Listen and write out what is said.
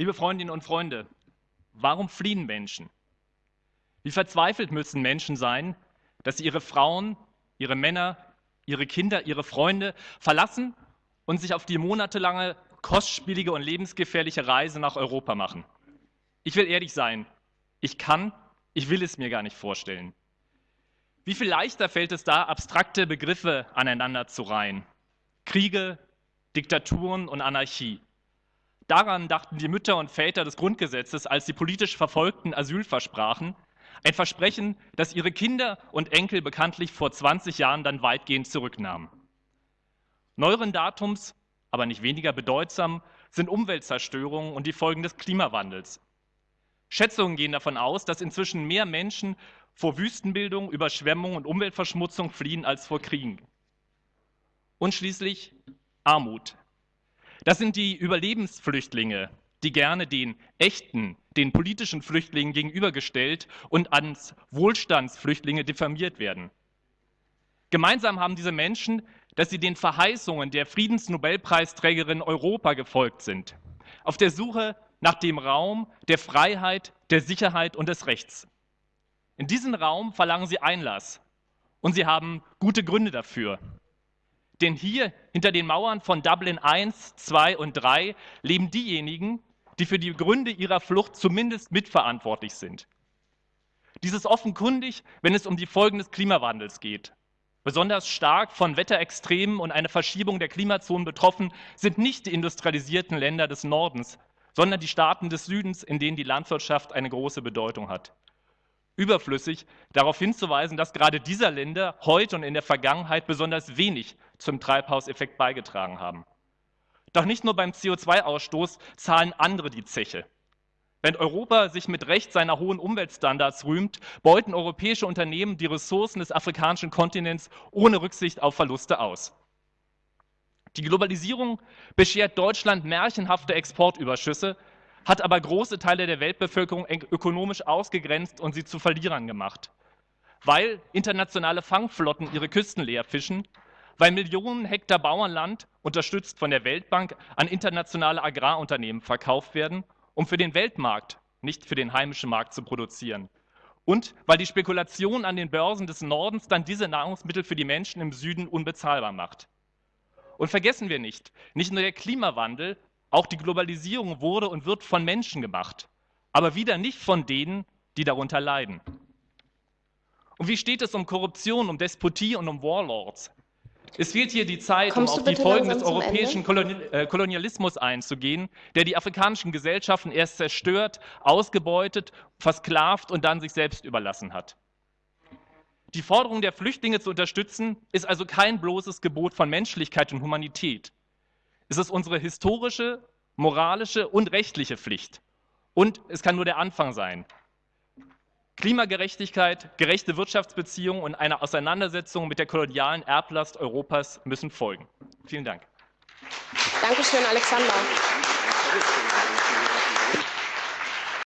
Liebe Freundinnen und Freunde, warum fliehen Menschen? Wie verzweifelt müssen Menschen sein, dass sie ihre Frauen, ihre Männer, ihre Kinder, ihre Freunde verlassen und sich auf die monatelange, kostspielige und lebensgefährliche Reise nach Europa machen? Ich will ehrlich sein, ich kann, ich will es mir gar nicht vorstellen. Wie viel leichter fällt es da, abstrakte Begriffe aneinander zu reihen? Kriege, Diktaturen und Anarchie. Daran dachten die Mütter und Väter des Grundgesetzes, als die politisch Verfolgten Asyl versprachen. Ein Versprechen, das ihre Kinder und Enkel bekanntlich vor 20 Jahren dann weitgehend zurücknahmen. Neueren Datums, aber nicht weniger bedeutsam, sind Umweltzerstörungen und die Folgen des Klimawandels. Schätzungen gehen davon aus, dass inzwischen mehr Menschen vor Wüstenbildung, Überschwemmung und Umweltverschmutzung fliehen als vor Kriegen. Und schließlich Armut. Das sind die Überlebensflüchtlinge, die gerne den echten, den politischen Flüchtlingen gegenübergestellt und als Wohlstandsflüchtlinge diffamiert werden. Gemeinsam haben diese Menschen, dass sie den Verheißungen der Friedensnobelpreisträgerin Europa gefolgt sind, auf der Suche nach dem Raum der Freiheit, der Sicherheit und des Rechts. In diesen Raum verlangen sie Einlass und sie haben gute Gründe dafür. Denn hier hinter den Mauern von Dublin 1, 2 und 3 leben diejenigen, die für die Gründe ihrer Flucht zumindest mitverantwortlich sind. Dies ist offenkundig, wenn es um die Folgen des Klimawandels geht. Besonders stark von Wetterextremen und einer Verschiebung der Klimazonen betroffen sind nicht die industrialisierten Länder des Nordens, sondern die Staaten des Südens, in denen die Landwirtschaft eine große Bedeutung hat überflüssig, darauf hinzuweisen, dass gerade dieser Länder heute und in der Vergangenheit besonders wenig zum Treibhauseffekt beigetragen haben. Doch nicht nur beim CO2-Ausstoß zahlen andere die Zeche. Wenn Europa sich mit Recht seiner hohen Umweltstandards rühmt, beuten europäische Unternehmen die Ressourcen des afrikanischen Kontinents ohne Rücksicht auf Verluste aus. Die Globalisierung beschert Deutschland märchenhafte Exportüberschüsse, hat aber große Teile der Weltbevölkerung ökonomisch ausgegrenzt und sie zu Verlierern gemacht. Weil internationale Fangflotten ihre Küsten leer fischen, weil Millionen Hektar Bauernland, unterstützt von der Weltbank, an internationale Agrarunternehmen verkauft werden, um für den Weltmarkt, nicht für den heimischen Markt zu produzieren. Und weil die Spekulation an den Börsen des Nordens dann diese Nahrungsmittel für die Menschen im Süden unbezahlbar macht. Und vergessen wir nicht, nicht nur der Klimawandel auch die Globalisierung wurde und wird von Menschen gemacht, aber wieder nicht von denen, die darunter leiden. Und wie steht es um Korruption, um Despotie und um Warlords? Es fehlt hier die Zeit, Kommst um auf die Folgen des europäischen Kolonial äh, Kolonialismus einzugehen, der die afrikanischen Gesellschaften erst zerstört, ausgebeutet, versklavt und dann sich selbst überlassen hat. Die Forderung der Flüchtlinge zu unterstützen, ist also kein bloßes Gebot von Menschlichkeit und Humanität. Es ist unsere historische, moralische und rechtliche Pflicht. Und es kann nur der Anfang sein. Klimagerechtigkeit, gerechte Wirtschaftsbeziehungen und eine Auseinandersetzung mit der kolonialen Erblast Europas müssen folgen. Vielen Dank. Dankeschön, Alexander.